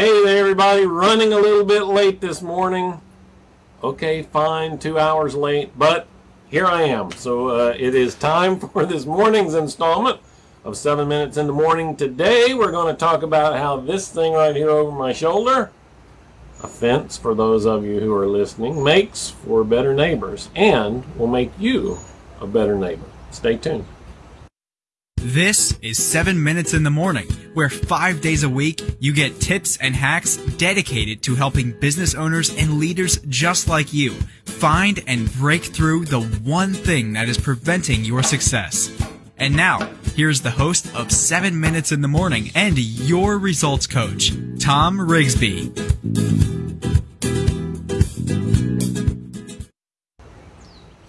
Hey there, everybody. Running a little bit late this morning. Okay, fine, two hours late, but here I am. So uh, it is time for this morning's installment of 7 Minutes in the Morning. Today we're going to talk about how this thing right here over my shoulder, a fence for those of you who are listening, makes for better neighbors and will make you a better neighbor. Stay tuned. This is 7 Minutes in the Morning, where five days a week you get tips and hacks dedicated to helping business owners and leaders just like you find and break through the one thing that is preventing your success. And now, here's the host of 7 Minutes in the Morning and your results coach, Tom Rigsby.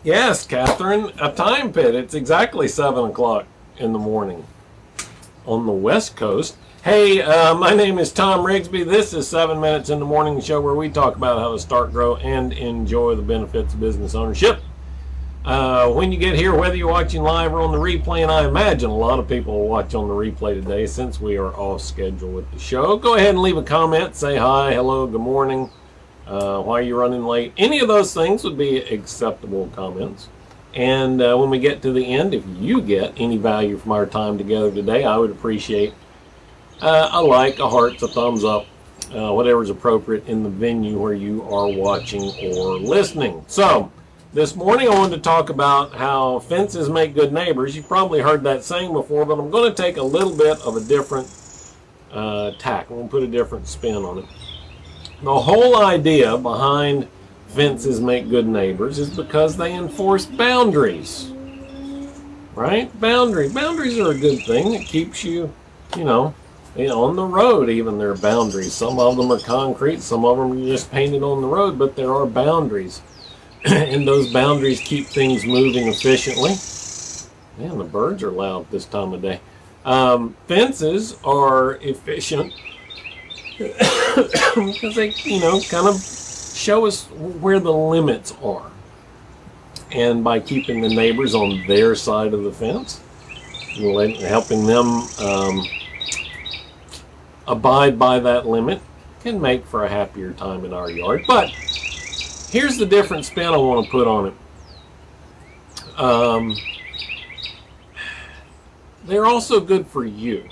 Yes, Catherine, a time pit. It's exactly 7 o'clock in the morning on the West Coast. Hey, uh, my name is Tom Rigsby. This is 7 Minutes in the Morning show where we talk about how to start, grow, and enjoy the benefits of business ownership. Uh, when you get here, whether you're watching live or on the replay, and I imagine a lot of people will watch on the replay today since we are off schedule with the show, go ahead and leave a comment. Say hi, hello, good morning, uh, why are you running late. Any of those things would be acceptable comments. And uh, when we get to the end, if you get any value from our time together today, I would appreciate uh, a like, a heart, a thumbs up, uh, whatever is appropriate in the venue where you are watching or listening. So, this morning I wanted to talk about how fences make good neighbors. You've probably heard that saying before, but I'm going to take a little bit of a different uh, tack. I'm going to put a different spin on it. The whole idea behind fences make good neighbors is because they enforce boundaries. Right? Boundary. Boundaries are a good thing. It keeps you, you know, on the road even there are boundaries. Some of them are concrete, some of them are just painted on the road, but there are boundaries. and those boundaries keep things moving efficiently. Man, the birds are loud this time of day. Um, fences are efficient because they, you know, kind of show us where the limits are. And by keeping the neighbors on their side of the fence, helping them um, abide by that limit can make for a happier time in our yard. But here's the different spin I want to put on it. Um, they're also good for you.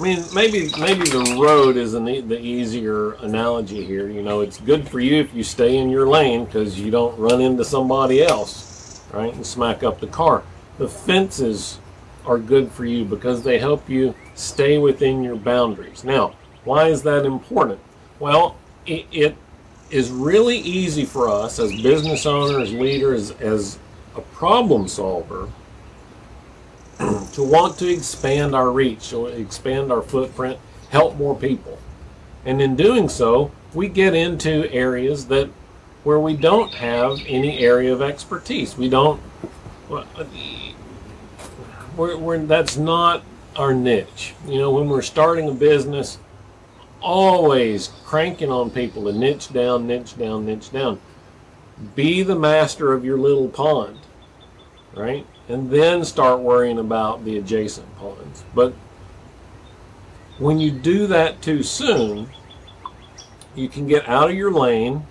I mean, maybe maybe the road is an e the easier analogy here. You know, it's good for you if you stay in your lane because you don't run into somebody else, right, and smack up the car. The fences are good for you because they help you stay within your boundaries. Now, why is that important? Well, it, it is really easy for us as business owners, leaders, as a problem solver to want to expand our reach, or expand our footprint, help more people. And in doing so, we get into areas that where we don't have any area of expertise. We don't, uh, we're, we're, that's not our niche. You know, when we're starting a business, always cranking on people to niche down, niche down, niche down. Be the master of your little pond, right? And then start worrying about the adjacent ponds. But when you do that too soon, you can get out of your lane,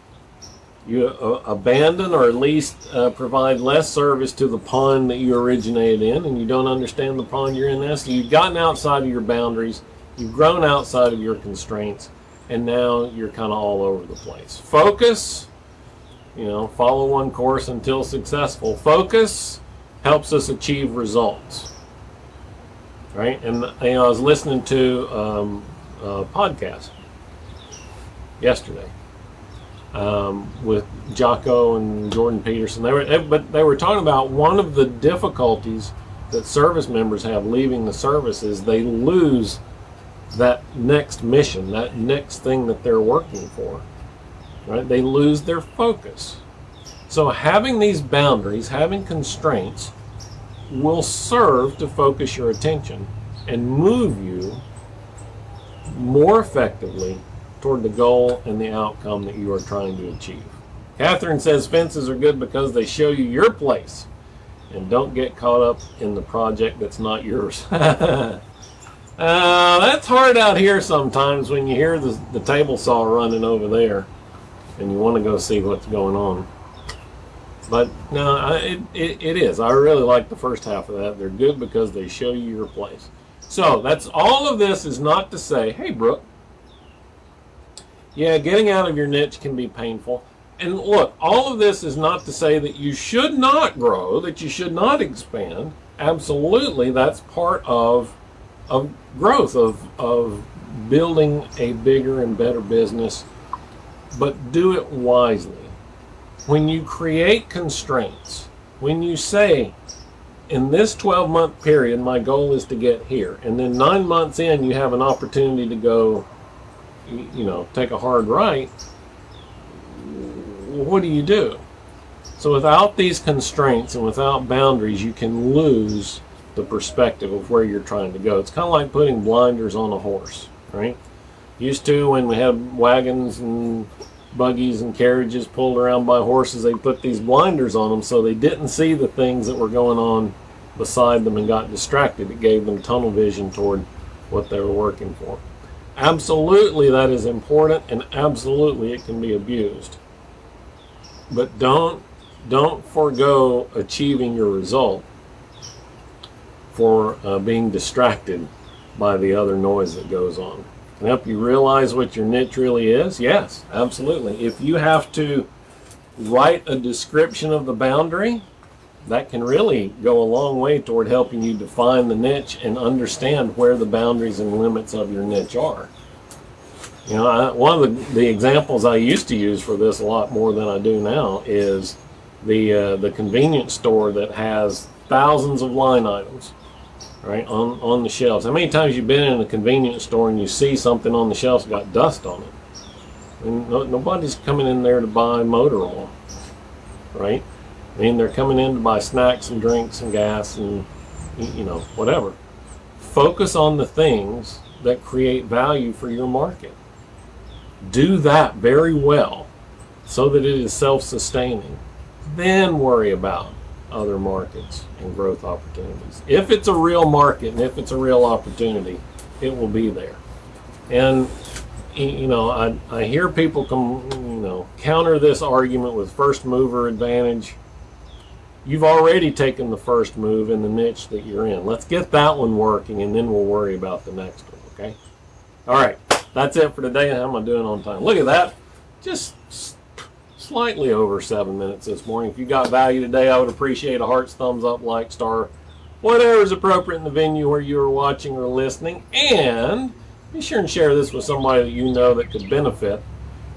you uh, abandon or at least uh, provide less service to the pond that you originated in, and you don't understand the pond you're in. So you've gotten outside of your boundaries, you've grown outside of your constraints, and now you're kind of all over the place. Focus, you know, follow one course until successful. Focus helps us achieve results. Right? And you know, I was listening to um, a podcast yesterday um, with Jocko and Jordan Peterson. They were, but they were talking about one of the difficulties that service members have leaving the service is they lose that next mission, that next thing that they're working for. Right? They lose their focus. So having these boundaries, having constraints, will serve to focus your attention and move you more effectively toward the goal and the outcome that you are trying to achieve. Catherine says fences are good because they show you your place and don't get caught up in the project that's not yours. Uh, that's hard out here sometimes when you hear the, the table saw running over there and you want to go see what's going on. But no, it, it, it is. I really like the first half of that. They're good because they show you your place. So that's all of this is not to say, hey, Brooke, yeah, getting out of your niche can be painful. And look, all of this is not to say that you should not grow, that you should not expand. Absolutely, that's part of of growth, of, of building a bigger and better business, but do it wisely. When you create constraints, when you say, in this 12 month period, my goal is to get here, and then nine months in, you have an opportunity to go, you know, take a hard right, what do you do? So without these constraints and without boundaries, you can lose the perspective of where you're trying to go. It's kind of like putting blinders on a horse, right? Used to when we had wagons and buggies and carriages pulled around by horses, they put these blinders on them so they didn't see the things that were going on beside them and got distracted. It gave them tunnel vision toward what they were working for. Absolutely that is important and absolutely it can be abused. But don't don't forego achieving your result for uh, being distracted by the other noise that goes on. Can help you realize what your niche really is? Yes, absolutely. If you have to write a description of the boundary, that can really go a long way toward helping you define the niche and understand where the boundaries and limits of your niche are. You know, I, one of the, the examples I used to use for this a lot more than I do now is the uh, the convenience store that has thousands of line items right on on the shelves. How many times you've been in a convenience store and you see something on the shelves got dust on it? And no, nobody's coming in there to buy motor oil right? I mean they're coming in to buy snacks and drinks and gas and you know whatever. Focus on the things that create value for your market. Do that very well so that it is self-sustaining. Then worry about other markets and growth opportunities. If it's a real market and if it's a real opportunity, it will be there. And you know, I, I hear people come, you know, counter this argument with first mover advantage. You've already taken the first move in the niche that you're in. Let's get that one working and then we'll worry about the next one, okay? All right, that's it for today. How am I doing on time? Look at that. Just slightly over seven minutes this morning. If you got value today, I would appreciate a heart's thumbs up, like, star, whatever is appropriate in the venue where you are watching or listening. And be sure and share this with somebody that you know that could benefit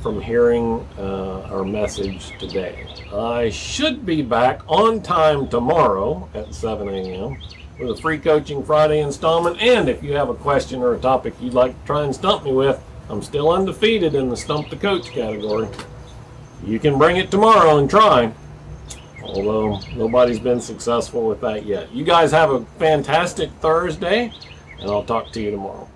from hearing uh, our message today. I should be back on time tomorrow at 7 a.m. with a free Coaching Friday installment. And if you have a question or a topic you'd like to try and stump me with, I'm still undefeated in the Stump the Coach category you can bring it tomorrow and try. Although nobody's been successful with that yet. You guys have a fantastic Thursday, and I'll talk to you tomorrow.